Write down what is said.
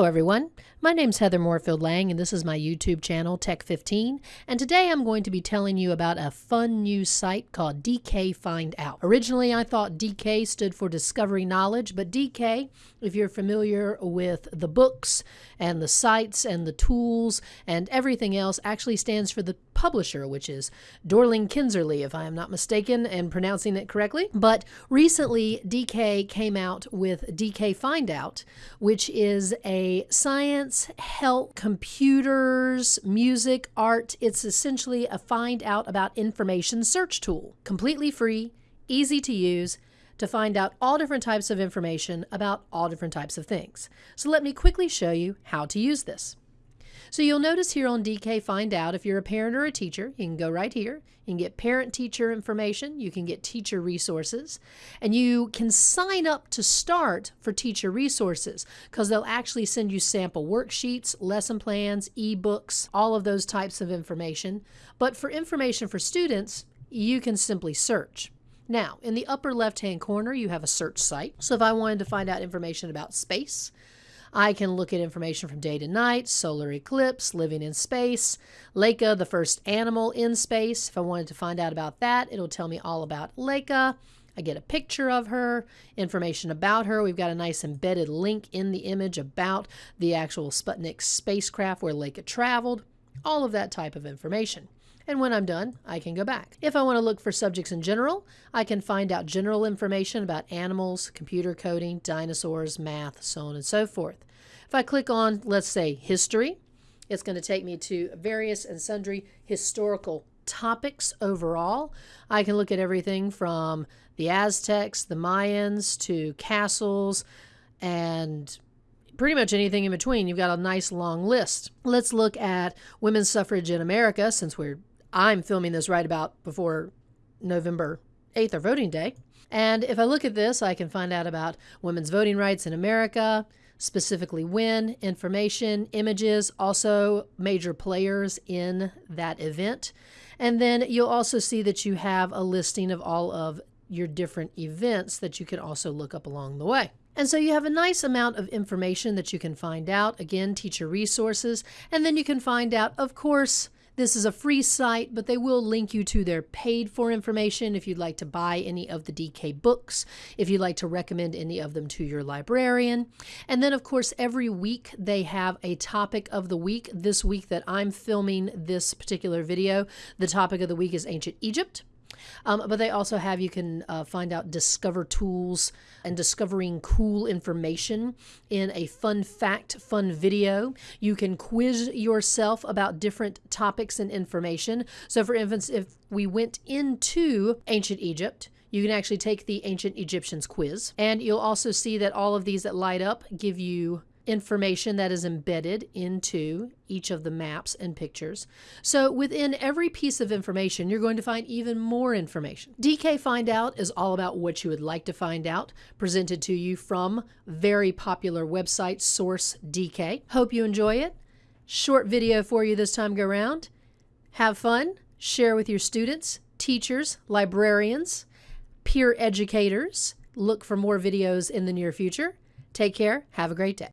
Hello everyone, my name's Heather Moorefield Lang and this is my YouTube channel Tech15 and today I'm going to be telling you about a fun new site called DK Find Out. Originally I thought DK stood for Discovery Knowledge but DK, if you're familiar with the books and the sites and the tools and everything else actually stands for the publisher, which is Dorling Kindersley, if I am not mistaken and pronouncing it correctly. But recently, DK came out with DK Find Out, which is a science, health, computers, music, art. It's essentially a find out about information search tool. Completely free, easy to use to find out all different types of information about all different types of things. So let me quickly show you how to use this. So you'll notice here on DK Find Out, if you're a parent or a teacher, you can go right here. You can get parent-teacher information. You can get teacher resources. And you can sign up to start for teacher resources because they'll actually send you sample worksheets, lesson plans, ebooks, all of those types of information. But for information for students, you can simply search. Now, in the upper left-hand corner, you have a search site. So if I wanted to find out information about space, I can look at information from day to night, solar eclipse, living in space, Laika, the first animal in space. If I wanted to find out about that, it'll tell me all about Laika. I get a picture of her, information about her. We've got a nice embedded link in the image about the actual Sputnik spacecraft where Laika traveled, all of that type of information. And when I'm done, I can go back. If I want to look for subjects in general, I can find out general information about animals, computer coding, dinosaurs, math, so on and so forth. If I click on, let's say, history, it's going to take me to various and sundry historical topics overall. I can look at everything from the Aztecs, the Mayans, to castles, and pretty much anything in between. You've got a nice long list. Let's look at women's suffrage in America since we're I'm filming this right about before November 8th or voting day. And if I look at this, I can find out about women's voting rights in America, specifically when, information, images, also major players in that event. And then you'll also see that you have a listing of all of your different events that you can also look up along the way. And so you have a nice amount of information that you can find out. Again, teacher resources. And then you can find out, of course, this is a free site, but they will link you to their paid for information if you'd like to buy any of the DK books, if you'd like to recommend any of them to your librarian. And then, of course, every week they have a topic of the week. This week that I'm filming this particular video, the topic of the week is ancient Egypt. Um, but they also have, you can uh, find out discover tools and discovering cool information in a fun fact, fun video. You can quiz yourself about different topics and information. So, for instance, if we went into ancient Egypt, you can actually take the ancient Egyptians quiz, and you'll also see that all of these that light up give you information that is embedded into each of the maps and pictures. So within every piece of information, you're going to find even more information. DK Find Out is all about what you would like to find out, presented to you from very popular website Source DK. Hope you enjoy it. Short video for you this time go round. Have fun, share with your students, teachers, librarians, peer educators. Look for more videos in the near future. Take care. Have a great day.